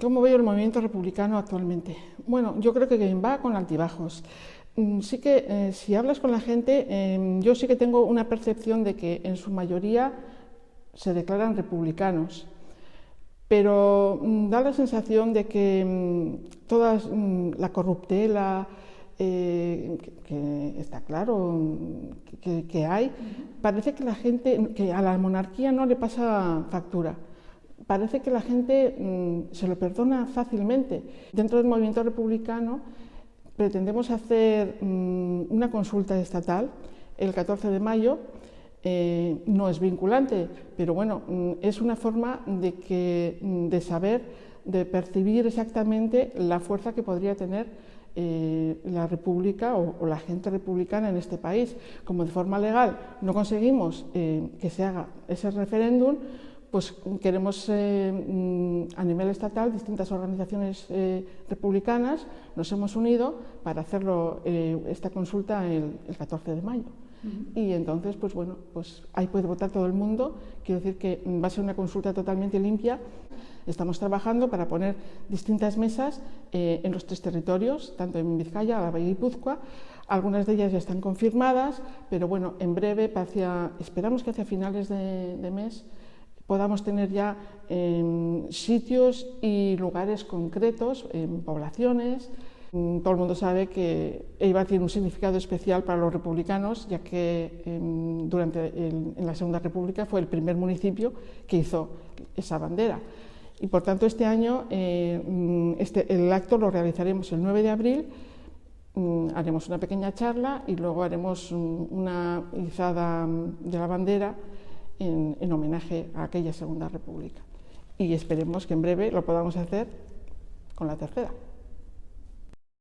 ¿Cómo veo el movimiento republicano actualmente? Bueno, yo creo que va con altibajos. Mm, sí que eh, si hablas con la gente, em, yo sí que tengo una percepción de que en su mayoría se declaran republicanos, pero mm, da la sensación de que mm, toda la corruptela, eh, que, está claro que, hay, parece que la gente, que a la monarquía no le pasa factura parece que la gente mm, se lo perdona fácilmente. Dentro del movimiento republicano pretendemos hacer mm, una consulta estatal el 14 de mayo. Eh, no es vinculante, pero bueno, mm, es una forma de, que, de saber, de percibir exactamente la fuerza que podría tener eh, la República o, la gente republicana en este país. Como de forma legal no conseguimos eh, que se haga ese referéndum, pues queremos eh, mm, a nivel estatal distintas organizaciones eh, republicanas nos hemos unido para hacerlo eh, esta consulta el, 14 de mayo. Y entonces pues bueno pues ahí puede votar todo el mundo. Quiero decir que va a ser una consulta totalmente limpia. Estamos trabajando para poner distintas mesas en los tres territorios tanto en Vizcaya, Álava y Guipúzcoa. Algunas de ellas ya están confirmadas pero bueno en breve hacia, esperamos que hacia finales de mes podamos tener ya em, sitios y lugares concretos, en poblaciones. Mm, todo el mundo sabe que Eibar tiene un significado especial para los republicanos, ya que em, durante en la Segunda República fue el primer municipio que hizo esa bandera. Y por tanto este año eh, mm, este, el acto lo realizaremos el 9 de abril, mm, haremos una pequeña charla y luego haremos una izada de la bandera en, homenaje a aquella Segunda República. Y esperemos que en breve lo podamos hacer con la tercera.